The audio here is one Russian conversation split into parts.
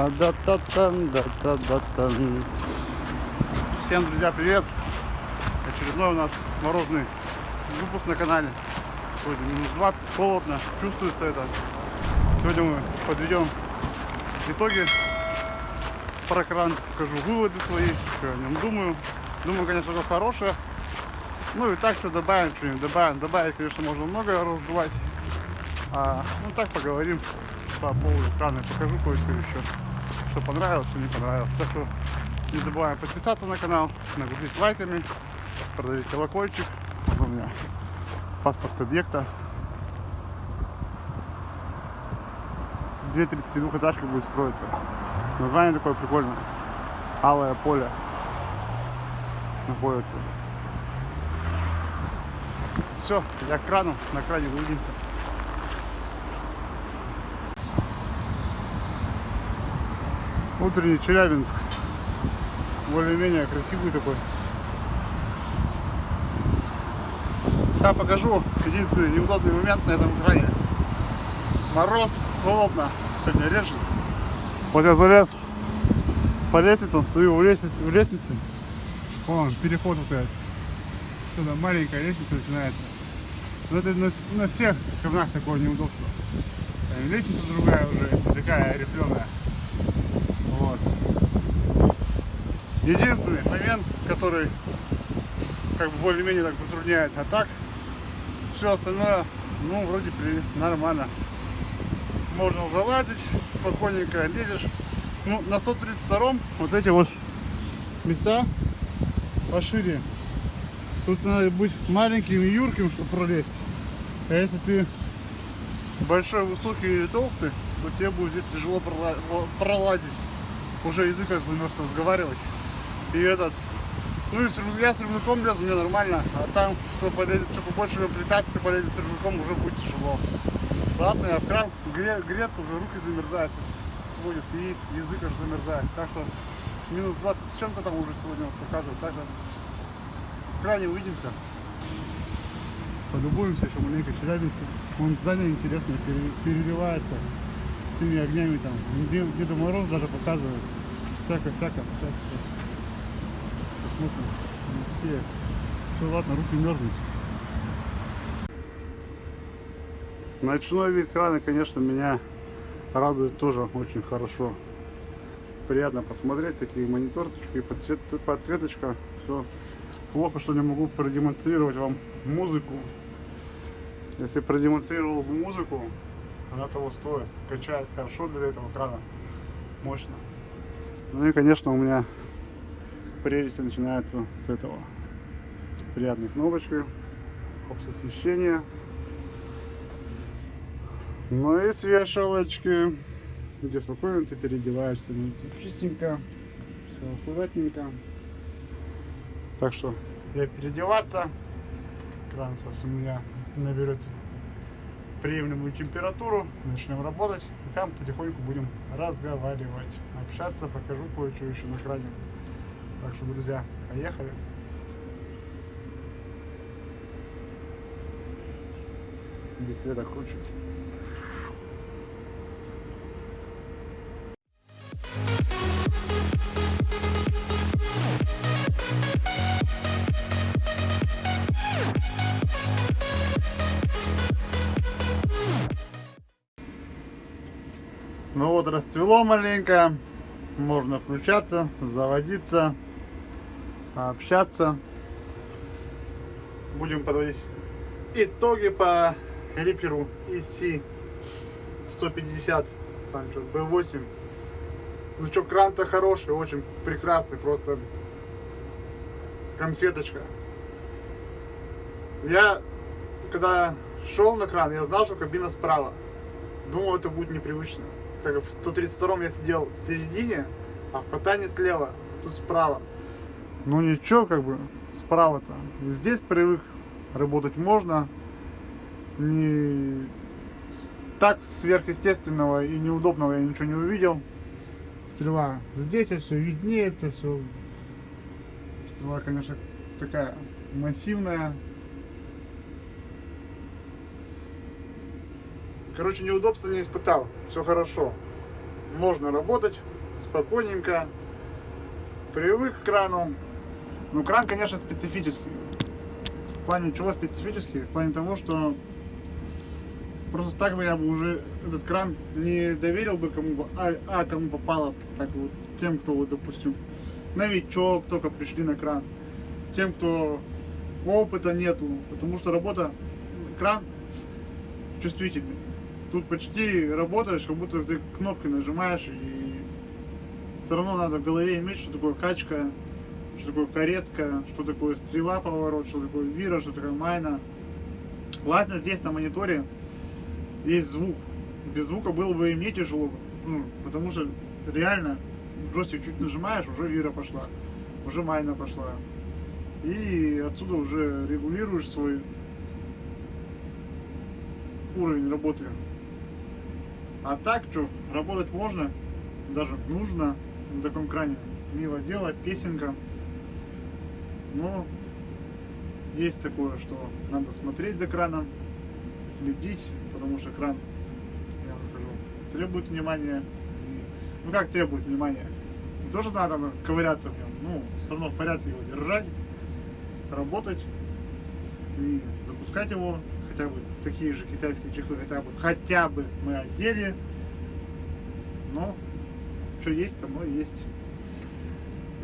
А, да та тан да та да тан Всем, друзья, привет! Очередной у нас морозный выпуск на канале. Сегодня минус 20, холодно, чувствуется это. Сегодня мы подведем итоги про кран, скажу выводы свои, что о нем думаю. Думаю, конечно, что хорошее. Ну и так что добавим, что-нибудь добавим. Добавить, конечно, можно много раздувать. А, ну так поговорим по поводу крана. Покажу кое-что еще, что понравилось, что не понравилось. Так что не забываем подписаться на канал, нагрузить лайками, продавить колокольчик. Вот у меня паспорт объекта. 2.32 этажка будет строиться. Название такое прикольное. Алое поле находится. Все, я к крану, на кране увидимся. Утренний Челябинск. Более-менее красивый такой. Я покажу единственный неудобный момент на этом кране. Мороз, холодно, сегодня режет. Вот я залез по лестнице, стою в лестнице, в лестнице. Вон, переход вот этот. Сюда маленькая лестница начинается. Но это на, на всех камнах такое неудобство. Лестница другая уже, такая рифленая. Вот. Единственный момент, который как бы более-менее так затрудняет. А так, все остальное, ну, вроде при нормально. Можно залазить, спокойненько лезешь. Ну, на 132 вот эти вот места пошире. Тут надо быть маленьким и юрким, чтобы пролезть. А если ты большой, высокий или толстый, то тебе будет здесь тяжело пролазить. Уже язык как замерз разговаривать. И этот, ну и я с рюкзаком лезу, мне нормально. А там, кто полезет, что побольше плетаться, полезет с рюкзаком, уже будет тяжело. Ладно, я кран гре, греться, уже руки замерзают, сводят, и язык аж замерзает. Так что минус 20 с чем-то там уже сегодня показывает. Так что в кране увидимся. Полюбуемся еще маленько Челябинске. Он здание интересно переливается всеми огнями там. Дед, Деда Мороз даже показывает. Всяко-всяко. Сейчас, сейчас. Посмотрим. Не успею. Все, ладно, руки мерзнут. Ночной вид крана, конечно, меня радует тоже очень хорошо. Приятно посмотреть, такие мониторчики, подсвет, подсветочка, все. Плохо, что не могу продемонстрировать вам музыку. Если продемонстрировал бы музыку, она того стоит. Качает хорошо для этого крана. Мощно. Ну и, конечно, у меня прелести начинаются с этого. Приятной кнопочкой. Опс освещения. Ну и с где спокойно ты переодеваешься. Ну, чистенько, все аккуратненько. Так что я переодеваться. Кран сейчас у меня наберет приемлемую температуру, начнем работать, и там потихоньку будем разговаривать, общаться, покажу кое-что еще на кране. Так что, друзья, поехали. Без света круче. Ну вот расцвело маленько, можно включаться, заводиться, общаться. Будем подводить итоги по Реаперу EC 150, там что, B8. Ну что, кран-то хороший, очень прекрасный, просто конфеточка. Я, когда шел на кран, я знал, что кабина справа. Думал, это будет непривычно как в 132 я сидел в середине, а в катании слева, а тут справа. Ну ничего, как бы, справа-то. Здесь привык работать можно. Не так сверхъестественного и неудобного я ничего не увидел. Стрела здесь все виднеется, все. Стрела, конечно, такая массивная. Короче, неудобства не испытал. Все хорошо. можно работать спокойненько. Привык к крану. Ну, кран, конечно, специфический. В плане чего специфический? В плане того, что просто так бы я бы уже этот кран не доверил бы кому бы, а, а кому попало, так вот, тем, кто, вот, допустим, новичок, только пришли на кран, тем, кто опыта нету, потому что работа, кран чувствительный. Тут почти работаешь, как будто ты кнопкой нажимаешь, и все равно надо в голове иметь, что такое качка, что такое каретка, что такое стрела поворот, что такое вира, что такое майна. Ладно, здесь на мониторе есть звук. Без звука было бы и мне тяжело, ну, потому что реально джойстик чуть нажимаешь, уже вира пошла, уже майна пошла. И отсюда уже регулируешь свой уровень работы. А так, что, работать можно, даже нужно на таком кране. Мило дело, песенка. Но есть такое, что надо смотреть за краном, следить, потому что кран, я вам скажу, требует внимания. И, ну как требует внимания? Не то, надо ковыряться в нем, ну, все равно в порядке его держать, работать, не запускать его, хотя бы такие же китайские чехлы, хотя бы, хотя бы мы одели, но что есть, тому и есть.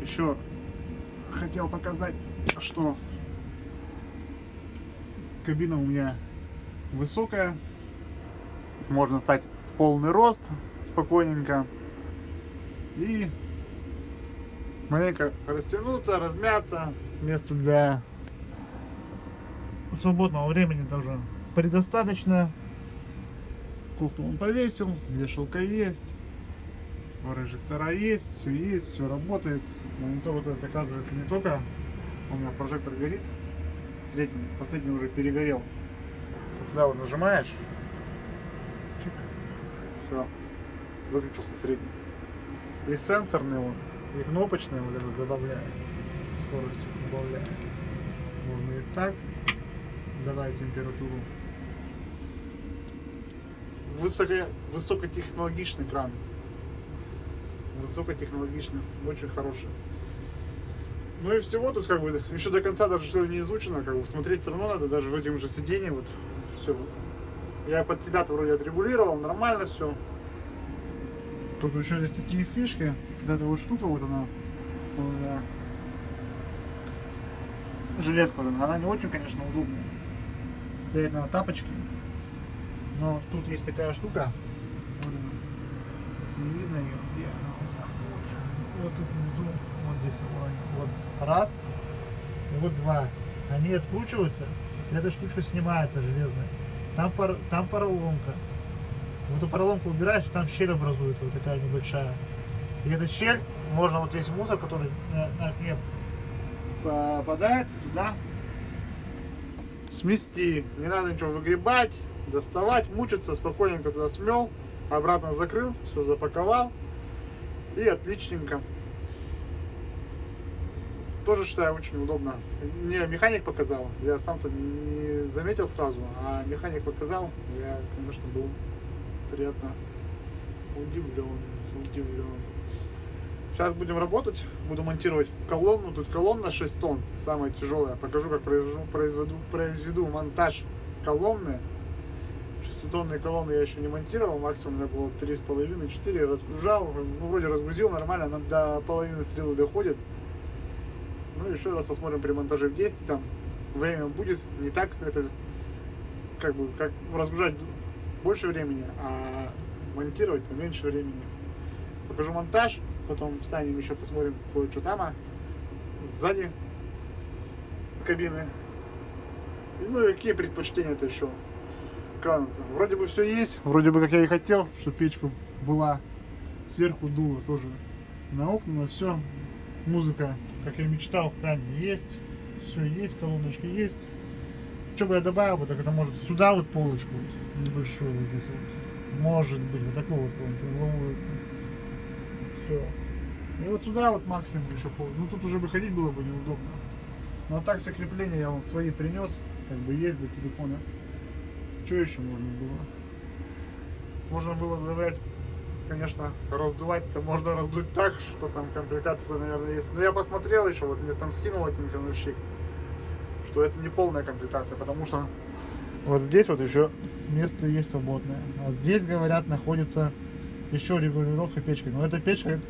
Еще хотел показать, что кабина у меня высокая, можно стать в полный рост спокойненько. И маленько растянуться, размяться, место для свободного времени тоже предостаточно. Кофту он повесил, вешалка есть, прожектора есть, все есть, все работает. Монитор вот этот оказывается не только у меня прожектор горит, средний, последний уже перегорел. Вот сюда вот нажимаешь, чик, все, выключился средний. И сенсорный он, и кнопочный вот этот добавляю, скорость убавляю. Можно и так, давай температуру. Высоко, высокотехнологичный кран. Высокотехнологичный, очень хороший. Ну и всего тут как бы еще до конца даже что не изучено, как бы смотреть все равно надо, даже в этим же сиденье вот все. Я под себя вроде отрегулировал, нормально все. Тут еще есть такие фишки, вот эта вот штука вот она, вот, да. железка вот она, она не очень, конечно, удобная. Стоять на тапочке. Но тут есть такая штука, вот она, не видно ее, вот, вот тут внизу, вот здесь, вот, раз, и вот два. Они откручиваются, и эта штучка снимается железная. Там, пар, там поролонка. Вот эту поролонку убираешь, там щель образуется, вот такая небольшая. И эта щель, можно вот весь мусор, который на, на окне попадается, туда смести. Не надо ничего выгребать, доставать, мучиться, спокойненько туда смел, обратно закрыл, все запаковал. И отличненько. Тоже считаю очень удобно. Мне механик показал, я сам-то не заметил сразу, а механик показал, я, конечно, был приятно удивлен, удивлен. Сейчас будем работать, буду монтировать колонну, тут колонна 6 тонн, самая тяжелая. Покажу, как произведу, произведу, произведу монтаж колонны. 6-тонные колонны я еще не монтировал, максимум у меня было 3,5-4, разгружал, ну вроде разгрузил нормально, она до половины стрелы доходит. Ну, еще раз посмотрим при монтаже в действии, там время будет не так, это как бы, как разгружать больше времени, а монтировать поменьше времени. Покажу монтаж, потом встанем еще посмотрим кое-что там, а сзади кабины. И, ну и какие предпочтения-то еще крана-то. Вроде бы все есть, вроде бы как я и хотел, чтобы печка была сверху дуло тоже на окна, на все. Музыка как я мечтал, в кране есть. Все есть, колоночки есть. Что бы я добавил бы, так это может сюда вот полочку вот, небольшую вот здесь вот. Может быть, вот такую вот полочку. Все. И вот сюда вот максимум еще пол. Ну тут уже выходить было бы неудобно. Ну а так все крепления я вон свои принес. Как бы есть до телефона. Что еще можно было? Можно было добавлять конечно, раздувать-то можно раздуть так, что там комплектация, наверное, есть. Но я посмотрел еще, вот мне там скинул один крановщик, что это не полная комплектация, потому что вот здесь вот еще место есть свободное. А здесь, говорят, находится еще регулировка печки. Но эта печка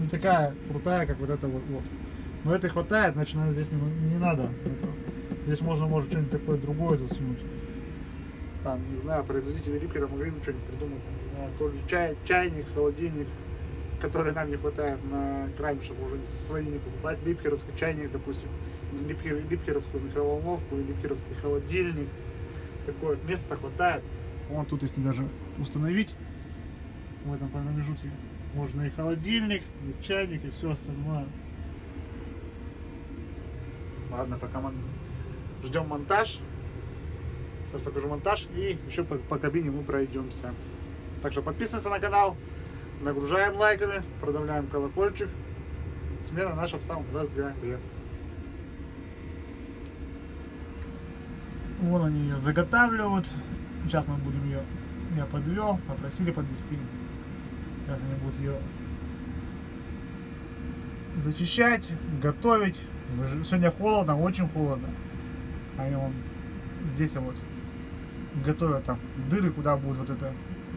не такая крутая, как вот эта вот. вот. Но это хватает, значит, здесь не, не надо. этого. Здесь можно, может, что-нибудь такое другое засунуть. Там, не знаю, производители липкера могли бы что-нибудь придумать. Не знаю, тот же чай, чайник, холодильник, который нам не хватает на крайне, чтобы уже свои не покупать. Липкеровский чайник, допустим, липкер, липкеровскую микроволновку липкеровский холодильник. Такое вот места хватает. Вон тут, если даже установить в этом промежутке, можно и холодильник, и чайник, и все остальное. Ладно, пока мы ждем монтаж. Сейчас покажу монтаж и еще по, по кабине мы пройдемся. Так что подписываемся на канал, нагружаем лайками, продавляем колокольчик. Смена наша в самом разгаре. Вон они ее заготавливают. Сейчас мы будем ее, я подвел, попросили подвести. Сейчас они будут ее зачищать, готовить. Сегодня холодно, очень холодно. Они вон здесь вот готовят там дыры, куда будет вот это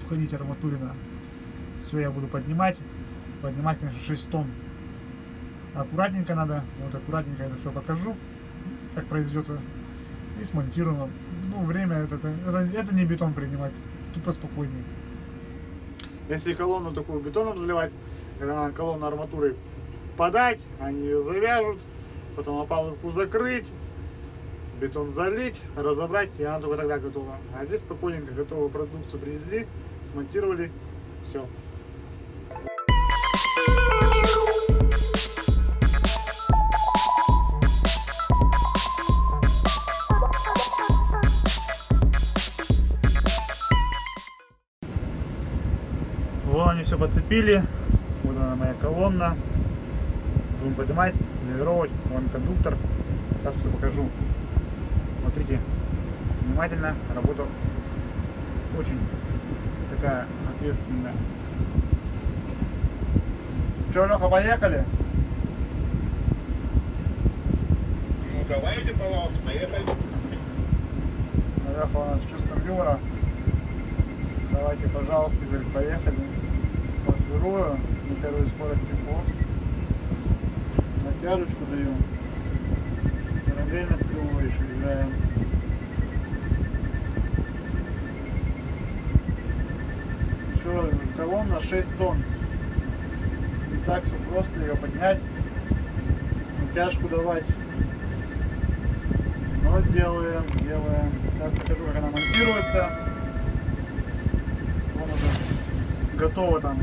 входить арматурина. Все я буду поднимать. Поднимать, конечно, 6 тонн. Аккуратненько надо. Вот аккуратненько это все покажу, как произведется. И смонтируем. Ну, время это, это, это, не бетон принимать. Тут поспокойнее. Если колонну такую бетоном заливать, это надо колонну арматурой подать, они ее завяжут, потом опалубку закрыть, бетон залить, разобрать, и она только тогда готова. А здесь спокойненько готовую продукцию привезли, смонтировали, все. Вон они все подцепили. Вот она моя колонна. Будем поднимать, нивелировать. Вон кондуктор. Сейчас все покажу. Внимательно. Работа очень такая ответственная. Че, Леха, поехали? Ну, давайте, пожалуйста, поехали. Леха у нас с чувством юмора. Давайте, пожалуйста, говорит, поехали. Подберую на первой скорости бокс. Натяжечку даю. Параллельно стрелой еще играем. Еще колонна 6 тонн. Не так все просто ее поднять. Натяжку давать. Но делаем, делаем. Сейчас покажу, как она монтируется. Вон уже готово там.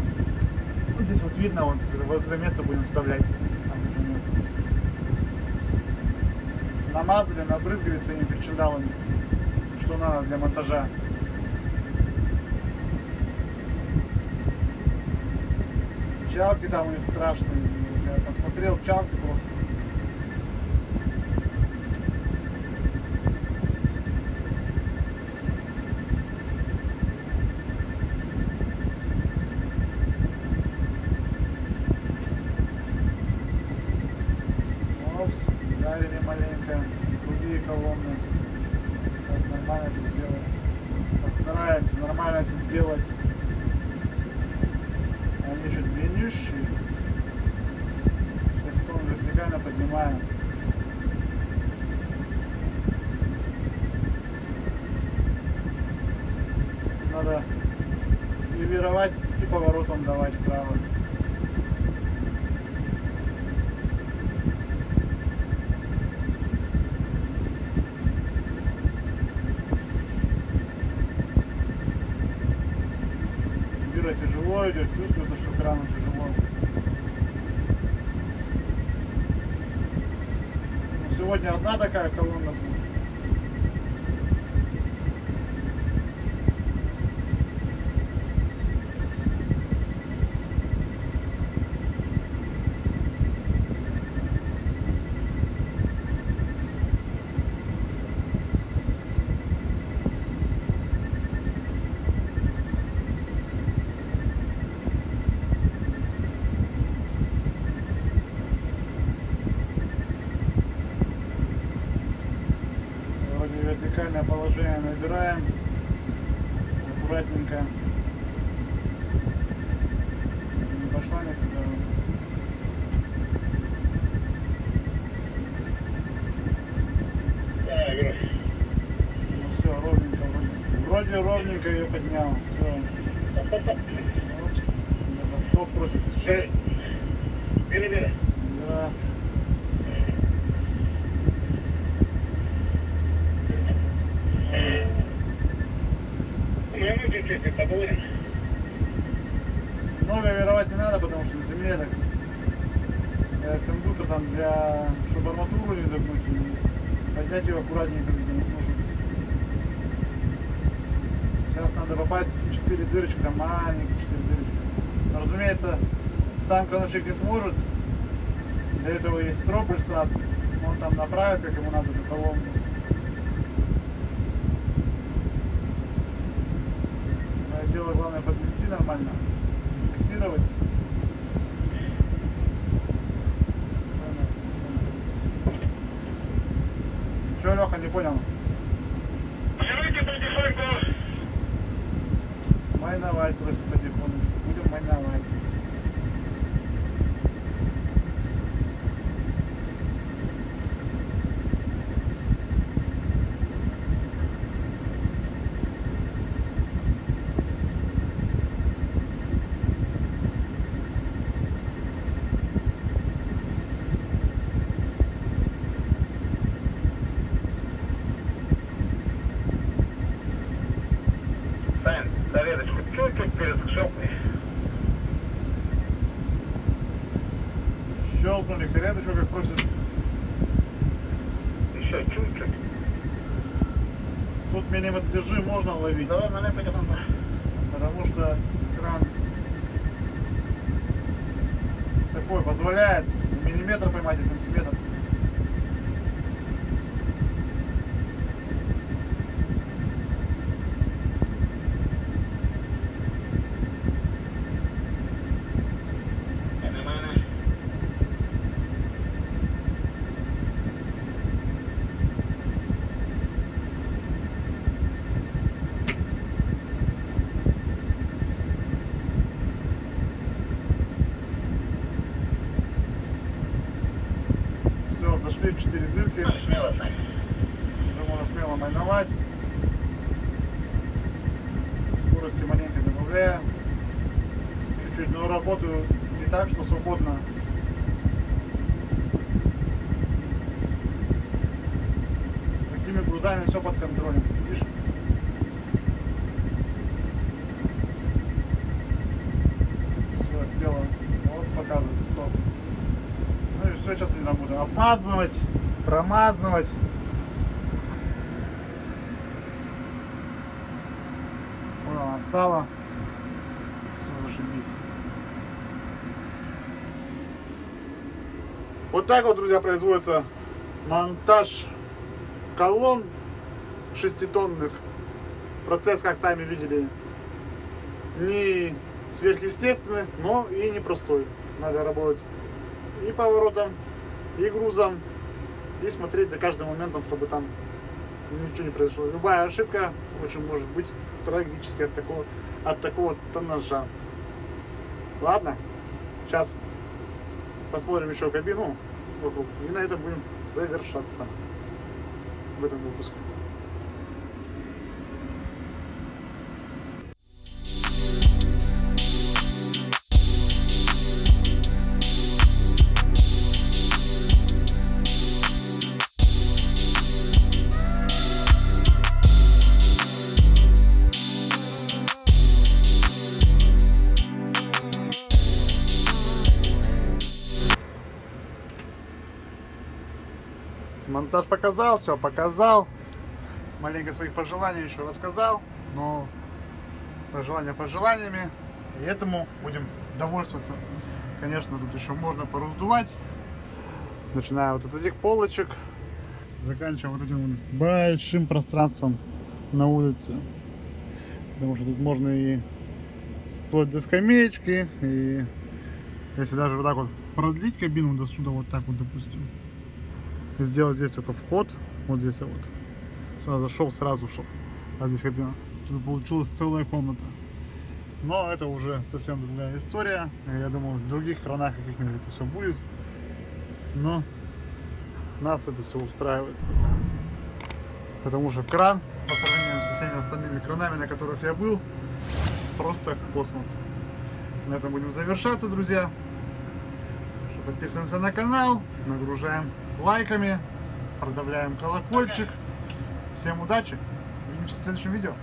Вот здесь вот видно, вот, вот это место будем вставлять. Намазали, набрызгали своими причиндалами, что надо для монтажа. Чалки там у них страшные. Я посмотрел чалки просто. Маленько. Другие колонны. Сейчас нормально все сделаем. Постараемся нормально все сделать. Они еще длиннющие. Сейчас тон вертикально поднимаем. Надо нивелировать и поворотом давать вправо. Бюро тяжело идет, чувствуется, что крану тяжело. Сегодня одна такая колонна будет. Убираем аккуратненько. Не пошла никуда. Да, Игорь. Ну все, ровненько, вроде. Вроде ровненько ее поднял. Все. Опс. На стоп просит. Шесть. Перебери. Да. Ну, мы чуть-чуть побудем. Много веровать не надо, потому что на земле так э, кондуктор там для, чтобы арматуру не загнуть и поднять ее аккуратненько не нужно. Сейчас надо попасть в 4 дырочки, там маленькие 4 дырочки. Но, разумеется, сам крановщик не сможет. Для этого есть строп иллюстрации. Он там направит, как ему надо эту колонку. Мое дело главное подвести нормально, фиксировать. Че, Леха, не понял? Давайте потихоньку. Майновать просит потихонечку. Будем майновать. Щелкнули фиреточку, как просит. Еще чуть-чуть. Тут миллиметражи можно ловить, Давай мене потихоньку. потому что кран такой позволяет миллиметр поймать и сантиметр. 4 дырки. Уже можно смело майновать. Скорости маленько добавляю. Чуть-чуть, но работаю не так, что свободно. С такими грузами все под контролем. Сидишь. Все, села. Вот показывает, стоп. Ну и там буду обмазывать, промазывать. Вот она встала. Все, зашибись. Вот так вот, друзья, производится монтаж колонн шеститонных. Процесс, как сами видели, не сверхъестественный, но и непростой. Надо работать и поворотом, и грузом, и смотреть за каждым моментом, чтобы там ничего не произошло. Любая ошибка очень может быть трагической от такого, от такого тоннажа. Ладно, сейчас посмотрим еще кабину вокруг, и на этом будем завершаться в этом выпуске. Монтаж показал, все показал. Маленько своих пожеланий еще рассказал, но пожелания пожеланиями. И этому будем довольствоваться. Конечно, тут еще можно пораздувать. Начиная вот от этих полочек, заканчивая вот этим большим пространством на улице. Потому что тут можно и вплоть до скамеечки, и если даже вот так вот продлить кабину до сюда, вот так вот, допустим, сделать здесь только вход, вот здесь вот. Сюда зашел, сразу шел. а здесь кабина. Тут получилась целая комната. Но это уже совсем другая история. Я думаю, в других кранах каких-нибудь это все будет. Но нас это все устраивает. Потому что кран, по сравнению со всеми остальными кранами, на которых я был, просто космос. На этом будем завершаться, друзья. Подписываемся на канал, нагружаем лайками, продавляем колокольчик. Всем удачи! Увидимся в следующем видео.